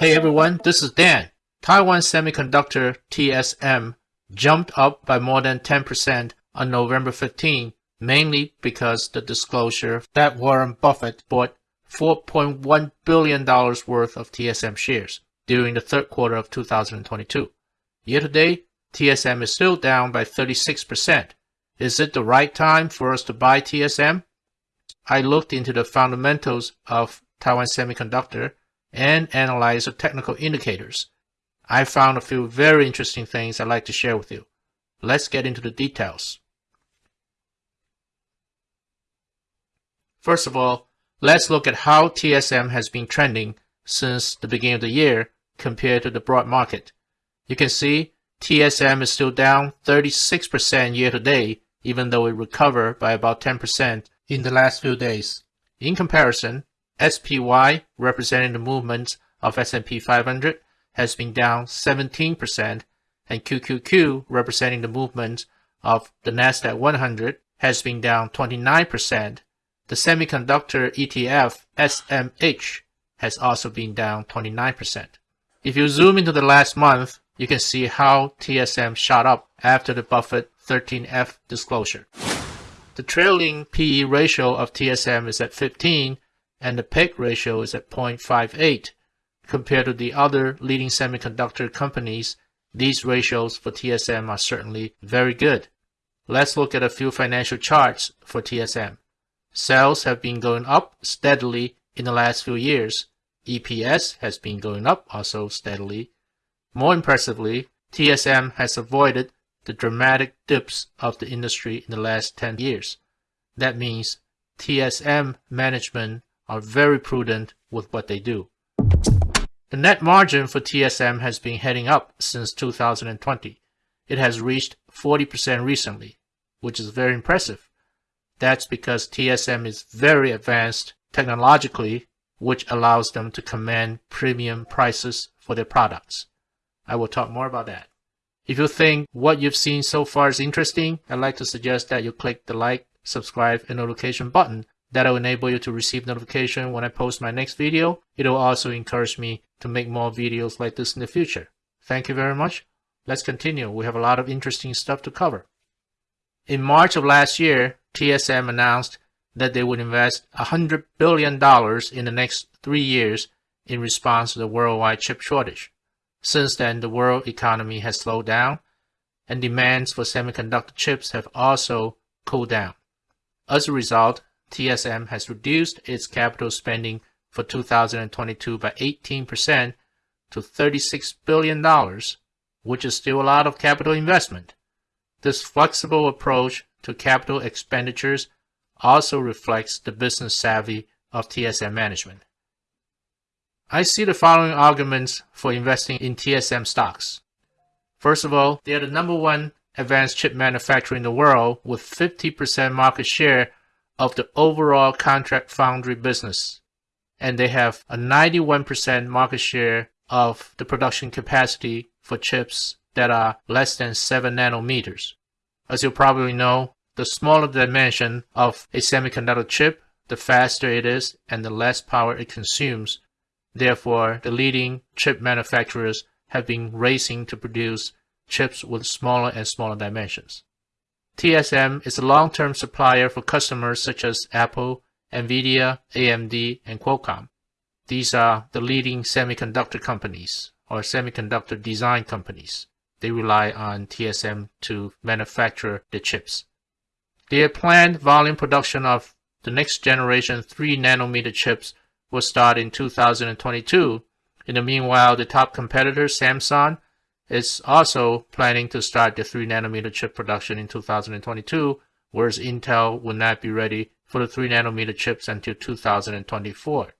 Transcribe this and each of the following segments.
Hey everyone, this is Dan. Taiwan Semiconductor TSM jumped up by more than 10% on November 15, mainly because the disclosure that Warren Buffett bought $4.1 billion worth of TSM shares during the third quarter of 2022. Year to date, TSM is still down by 36%. Is it the right time for us to buy TSM? I looked into the fundamentals of Taiwan Semiconductor and analyze the technical indicators. I found a few very interesting things I'd like to share with you. Let's get into the details. First of all, let's look at how TSM has been trending since the beginning of the year compared to the broad market. You can see TSM is still down 36% year to date, even though it recovered by about 10% in the last few days. In comparison, SPY, representing the movement of S&P 500, has been down 17%, and QQQ, representing the movement of the Nasdaq 100, has been down 29%. The semiconductor ETF SMH has also been down 29%. If you zoom into the last month, you can see how TSM shot up after the Buffett 13F disclosure. The trailing PE ratio of TSM is at 15 and the PEG ratio is at 0.58. Compared to the other leading semiconductor companies, these ratios for TSM are certainly very good. Let's look at a few financial charts for TSM. Sales have been going up steadily in the last few years. EPS has been going up also steadily. More impressively, TSM has avoided the dramatic dips of the industry in the last 10 years. That means TSM management are very prudent with what they do. The net margin for TSM has been heading up since 2020. It has reached 40% recently, which is very impressive. That's because TSM is very advanced technologically, which allows them to command premium prices for their products. I will talk more about that. If you think what you've seen so far is interesting, I'd like to suggest that you click the like, subscribe, and notification button. That'll enable you to receive notification when I post my next video. It'll also encourage me to make more videos like this in the future. Thank you very much. Let's continue. We have a lot of interesting stuff to cover. In March of last year, TSM announced that they would invest $100 billion in the next three years in response to the worldwide chip shortage. Since then, the world economy has slowed down, and demands for semiconductor chips have also cooled down. As a result, TSM has reduced its capital spending for 2022 by 18% to $36 billion, which is still a lot of capital investment. This flexible approach to capital expenditures also reflects the business savvy of TSM management. I see the following arguments for investing in TSM stocks. First of all, they are the number one advanced chip manufacturer in the world with 50% market share of the overall contract foundry business. And they have a 91% market share of the production capacity for chips that are less than 7 nanometers. As you probably know, the smaller the dimension of a semiconductor chip, the faster it is and the less power it consumes Therefore, the leading chip manufacturers have been racing to produce chips with smaller and smaller dimensions. TSM is a long-term supplier for customers such as Apple, NVIDIA, AMD, and Qualcomm. These are the leading semiconductor companies or semiconductor design companies. They rely on TSM to manufacture the chips. Their planned volume production of the next generation 3 nanometer chips will start in 2022. In the meanwhile, the top competitor, Samsung, is also planning to start the 3 nanometer chip production in 2022, whereas Intel will not be ready for the 3 nanometer chips until 2024.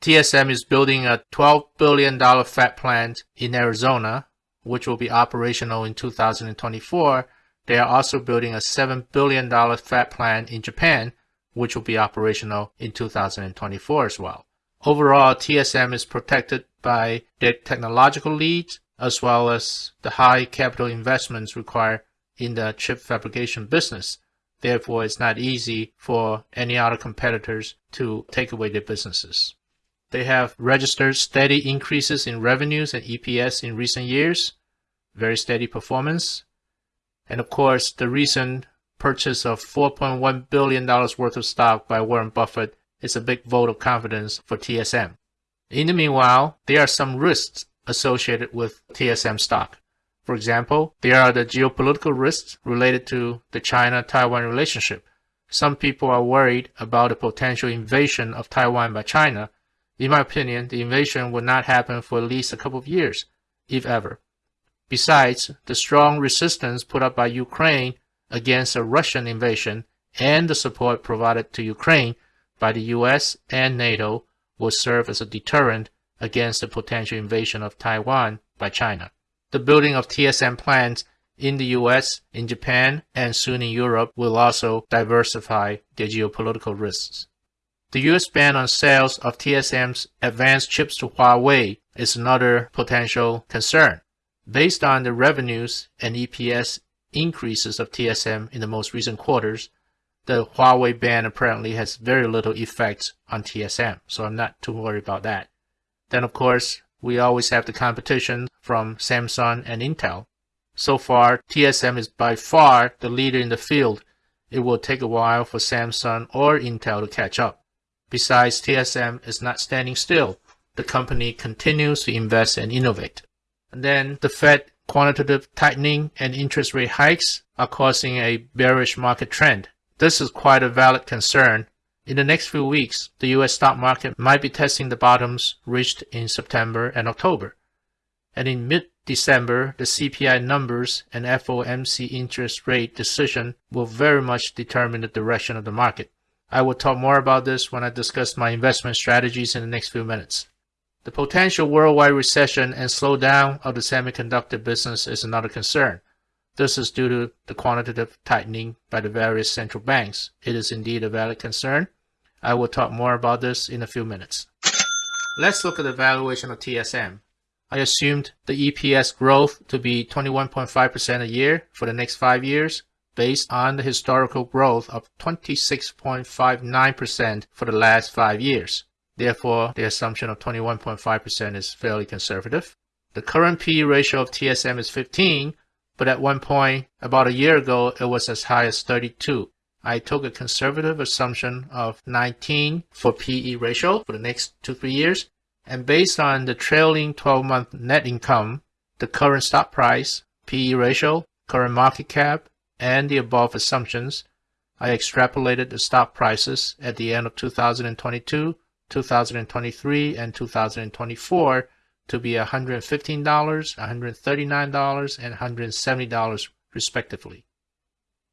TSM is building a $12 billion fab plant in Arizona, which will be operational in 2024. They are also building a $7 billion fab plant in Japan, which will be operational in 2024 as well. Overall, TSM is protected by their technological lead as well as the high capital investments required in the chip fabrication business. Therefore, it's not easy for any other competitors to take away their businesses. They have registered steady increases in revenues and EPS in recent years, very steady performance. And of course, the recent purchase of $4.1 billion worth of stock by Warren Buffett is a big vote of confidence for TSM. In the meanwhile, there are some risks associated with TSM stock. For example, there are the geopolitical risks related to the China-Taiwan relationship. Some people are worried about a potential invasion of Taiwan by China. In my opinion, the invasion will not happen for at least a couple of years, if ever. Besides, the strong resistance put up by Ukraine against a Russian invasion and the support provided to Ukraine by the US and NATO will serve as a deterrent against the potential invasion of Taiwan by China. The building of TSM plants in the US, in Japan, and soon in Europe will also diversify their geopolitical risks. The US ban on sales of TSM's advanced chips to Huawei is another potential concern. Based on the revenues and EPS increases of TSM in the most recent quarters, the Huawei ban apparently has very little effect on TSM, so I'm not too worried about that. Then of course, we always have the competition from Samsung and Intel. So far, TSM is by far the leader in the field. It will take a while for Samsung or Intel to catch up. Besides, TSM is not standing still. The company continues to invest and innovate. And then the Fed quantitative tightening and interest rate hikes are causing a bearish market trend. This is quite a valid concern. In the next few weeks, the US stock market might be testing the bottoms reached in September and October. And in mid-December, the CPI numbers and FOMC interest rate decision will very much determine the direction of the market. I will talk more about this when I discuss my investment strategies in the next few minutes. The potential worldwide recession and slowdown of the semiconductor business is another concern. This is due to the quantitative tightening by the various central banks. It is indeed a valid concern. I will talk more about this in a few minutes. Let's look at the valuation of TSM. I assumed the EPS growth to be 21.5% a year for the next five years based on the historical growth of 26.59% for the last five years. Therefore, the assumption of 21.5% is fairly conservative. The current PE ratio of TSM is 15, but at one point, about a year ago, it was as high as 32. I took a conservative assumption of 19 for PE ratio for the next two, three years. And based on the trailing 12-month net income, the current stock price, PE ratio, current market cap, and the above assumptions, I extrapolated the stock prices at the end of 2022 2023 and 2024 to be $115, $139, and $170 respectively.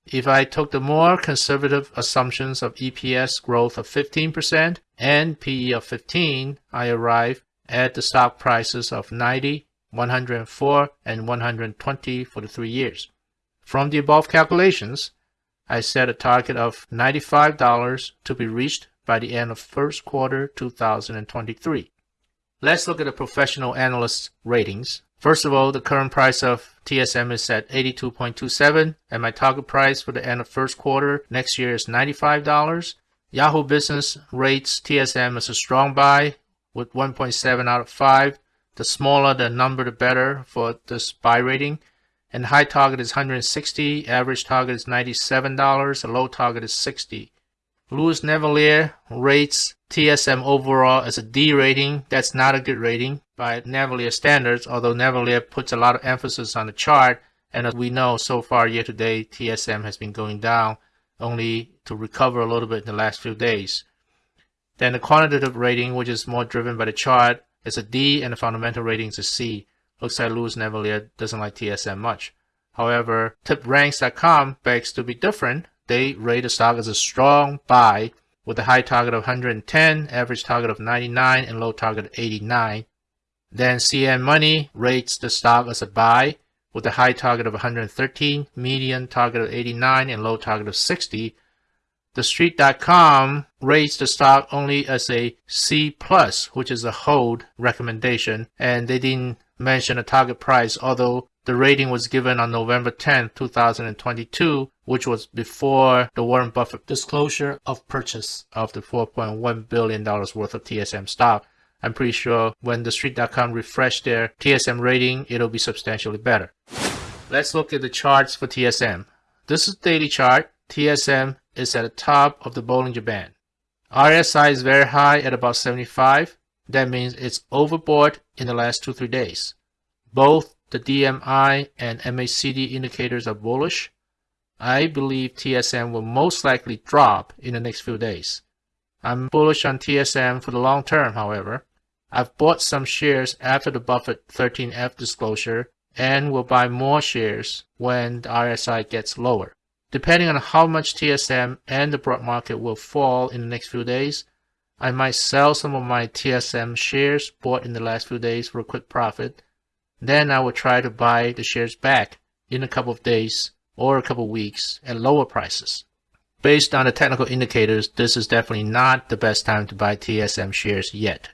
If I took the more conservative assumptions of EPS growth of 15% and PE of 15, I arrive at the stock prices of 90, 104, and 120 for the three years. From the above calculations, I set a target of $95 to be reached by the end of first quarter 2023. Let's look at the professional analysts ratings. First of all, the current price of TSM is at 82.27 and my target price for the end of first quarter next year is $95. Yahoo Business rates TSM as a strong buy with 1.7 out of 5. The smaller the number, the better for this buy rating. And high target is 160, average target is $97, the low target is 60. Louis Navellier rates TSM overall as a D rating. That's not a good rating by Navellier standards, although Navellier puts a lot of emphasis on the chart. And as we know, so far year to date, TSM has been going down only to recover a little bit in the last few days. Then the quantitative rating, which is more driven by the chart, is a D and the fundamental rating is a C. Looks like Louis Navellier doesn't like TSM much. However, tipranks.com begs to be different they rate the stock as a strong buy with a high target of 110, average target of 99, and low target of 89. Then CNN Money rates the stock as a buy with a high target of 113, median target of 89, and low target of 60. TheStreet.com rates the stock only as a C plus, which is a hold recommendation, and they didn't mention a target price, although the rating was given on November 10, 2022, which was before the Warren Buffett disclosure of purchase of the $4.1 billion worth of TSM stock I'm pretty sure when the street.com refresh their TSM rating, it'll be substantially better. Let's look at the charts for TSM. This is daily chart. TSM is at the top of the Bollinger Band. RSI is very high at about 75. That means it's overbought in the last 2-3 days. Both the DMI and MACD indicators are bullish. I believe TSM will most likely drop in the next few days. I'm bullish on TSM for the long term, however. I've bought some shares after the Buffett 13F disclosure and will buy more shares when the RSI gets lower. Depending on how much TSM and the broad market will fall in the next few days, I might sell some of my TSM shares bought in the last few days for a quick profit. Then I will try to buy the shares back in a couple of days or a couple of weeks at lower prices. Based on the technical indicators, this is definitely not the best time to buy TSM shares yet.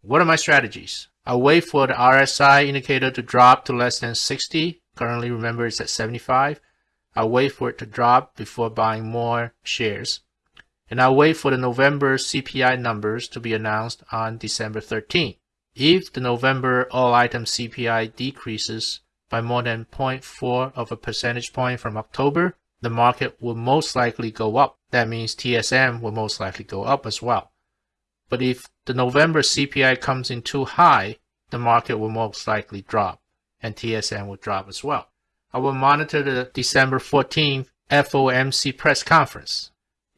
What are my strategies? I'll wait for the RSI indicator to drop to less than 60. Currently, remember, it's at 75. I'll wait for it to drop before buying more shares. And I'll wait for the November CPI numbers to be announced on December 13. If the November all item CPI decreases by more than 0.4 of a percentage point from October, the market will most likely go up. That means TSM will most likely go up as well. But if the November CPI comes in too high, the market will most likely drop and TSM will drop as well. I will monitor the December 14th FOMC press conference.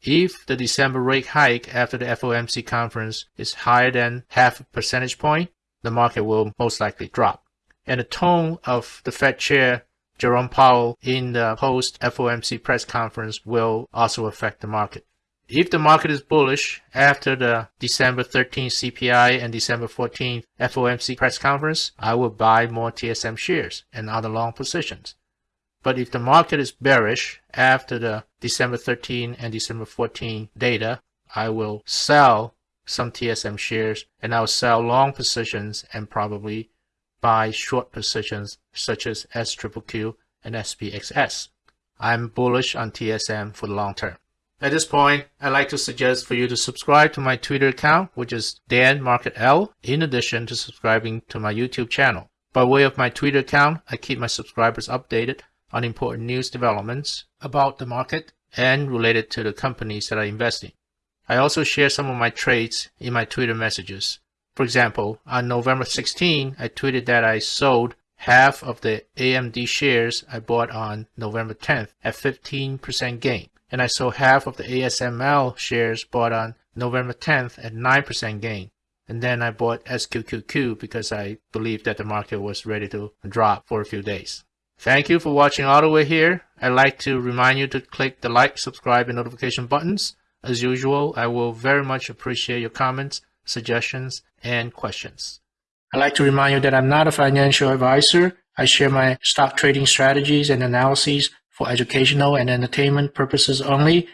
If the December rate hike after the FOMC conference is higher than half a percentage point, the market will most likely drop. And the tone of the Fed chair Jerome Powell in the post FOMC press conference will also affect the market. If the market is bullish after the December 13th CPI and December 14th FOMC press conference, I will buy more TSM shares and other long positions. But if the market is bearish after the December 13 and December 14 data, I will sell some TSM shares and I'll sell long positions and probably buy short positions such as SQQQ and SPXS. I'm bullish on TSM for the long term. At this point, I'd like to suggest for you to subscribe to my Twitter account, which is Dan Market L, in addition to subscribing to my YouTube channel. By way of my Twitter account, I keep my subscribers updated on important news developments about the market and related to the companies that I invest in. I also share some of my trades in my Twitter messages. For example, on November 16, I tweeted that I sold half of the AMD shares I bought on November 10th at 15% gain and I sold half of the ASML shares bought on November 10th at 9% gain. And then I bought SQQQ because I believed that the market was ready to drop for a few days. Thank you for watching all the way here. I'd like to remind you to click the like, subscribe, and notification buttons. As usual, I will very much appreciate your comments, suggestions, and questions. I'd like to remind you that I'm not a financial advisor. I share my stock trading strategies and analyses for educational and entertainment purposes only.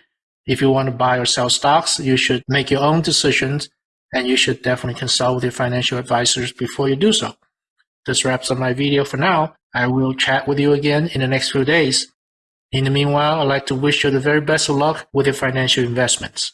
If you want to buy or sell stocks, you should make your own decisions and you should definitely consult with your financial advisors before you do so. This wraps up my video for now. I will chat with you again in the next few days. In the meanwhile, I'd like to wish you the very best of luck with your financial investments.